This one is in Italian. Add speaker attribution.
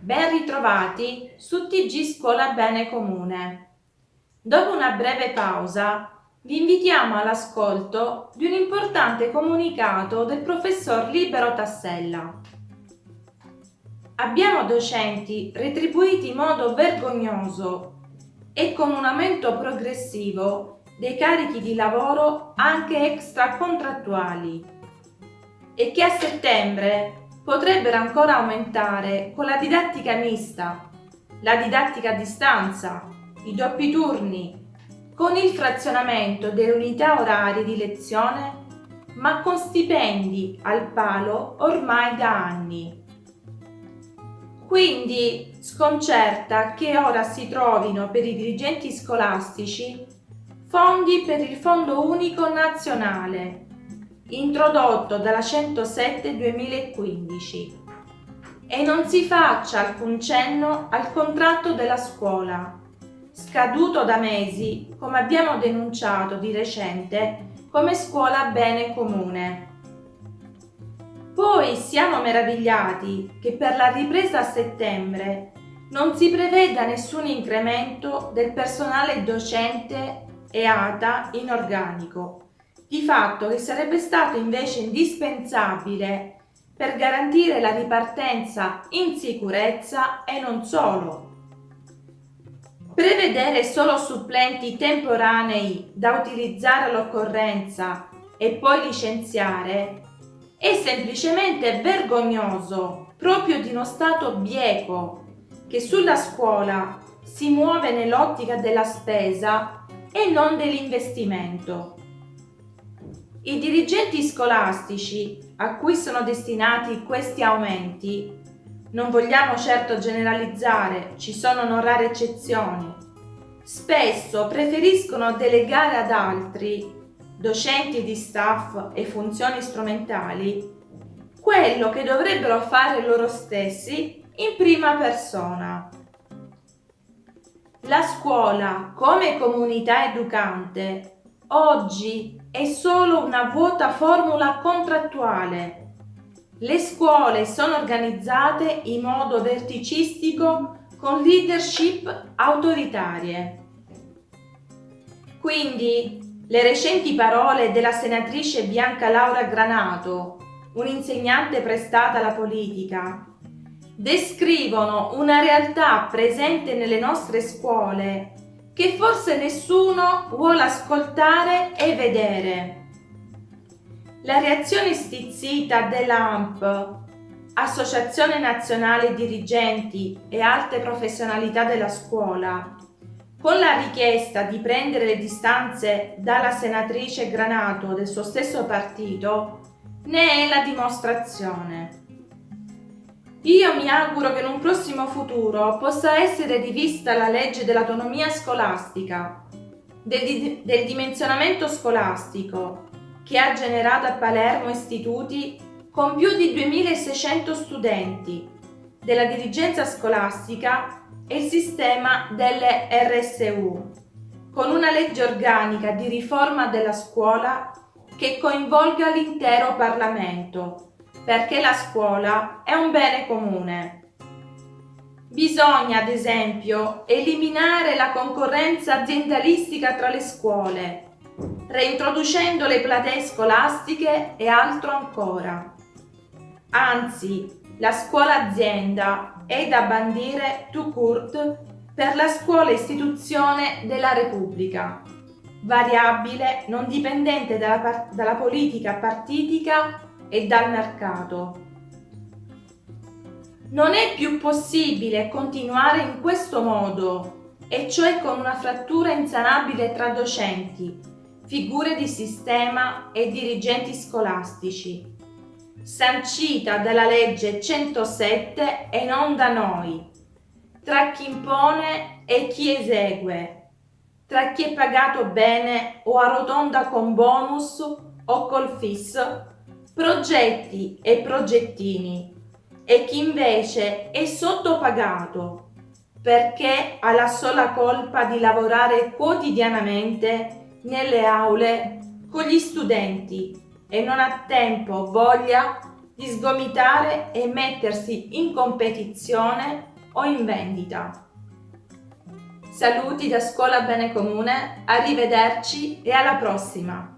Speaker 1: Ben ritrovati su TG Scuola Bene Comune. Dopo una breve pausa, vi invitiamo all'ascolto di un importante comunicato del professor Libero Tassella. Abbiamo docenti retribuiti in modo vergognoso e con un aumento progressivo dei carichi di lavoro anche extracontrattuali e che a settembre potrebbero ancora aumentare con la didattica mista, la didattica a distanza, i doppi turni, con il frazionamento delle unità orarie di lezione, ma con stipendi al palo ormai da anni. Quindi sconcerta che ora si trovino per i dirigenti scolastici fondi per il Fondo Unico Nazionale introdotto dalla 107 2015 e non si faccia alcun cenno al contratto della scuola, scaduto da mesi, come abbiamo denunciato di recente, come scuola bene comune. Poi siamo meravigliati che per la ripresa a settembre non si preveda nessun incremento del personale docente e ATA in organico, di fatto che sarebbe stato invece indispensabile per garantire la ripartenza in sicurezza e non solo. Prevedere solo supplenti temporanei da utilizzare all'occorrenza e poi licenziare è semplicemente vergognoso proprio di uno Stato bieco che sulla scuola si muove nell'ottica della spesa e non dell'investimento. I dirigenti scolastici a cui sono destinati questi aumenti, non vogliamo certo generalizzare, ci sono non rare eccezioni, spesso preferiscono delegare ad altri, docenti di staff e funzioni strumentali, quello che dovrebbero fare loro stessi in prima persona. La scuola, come comunità educante, oggi è solo una vuota formula contrattuale. Le scuole sono organizzate in modo verticistico con leadership autoritarie. Quindi le recenti parole della senatrice Bianca Laura Granato, un'insegnante prestata alla politica, descrivono una realtà presente nelle nostre scuole che forse nessuno vuole ascoltare e vedere. La reazione stizzita dell'AMP, Associazione Nazionale Dirigenti e Alte Professionalità della Scuola, con la richiesta di prendere le distanze dalla senatrice Granato del suo stesso partito, ne è la dimostrazione. Io mi auguro che in un prossimo futuro possa essere rivista la legge dell'autonomia scolastica, del, del, dimensionamento scolastico, che ha generato a Palermo istituti con più di 2600 studenti, della dirigenza scolastica e il sistema delle RSU, con una legge organica di riforma della scuola che coinvolga l'intero Parlamento perché la scuola è un bene comune. Bisogna, ad esempio, eliminare la concorrenza aziendalistica tra le scuole, reintroducendo le platee scolastiche e altro ancora. Anzi, la scuola azienda è da bandire tout court per la scuola istituzione della Repubblica, variabile non dipendente dalla, dalla politica partitica e dal mercato. Non è più possibile continuare in questo modo, e cioè con una frattura insanabile tra docenti, figure di sistema e dirigenti scolastici, sancita dalla legge 107 e non da noi, tra chi impone e chi esegue, tra chi è pagato bene o arrotonda con bonus o col fisso progetti e progettini e chi invece è sottopagato perché ha la sola colpa di lavorare quotidianamente nelle aule con gli studenti e non ha tempo, voglia di sgomitare e mettersi in competizione o in vendita. Saluti da Scuola Bene Comune, arrivederci e alla prossima!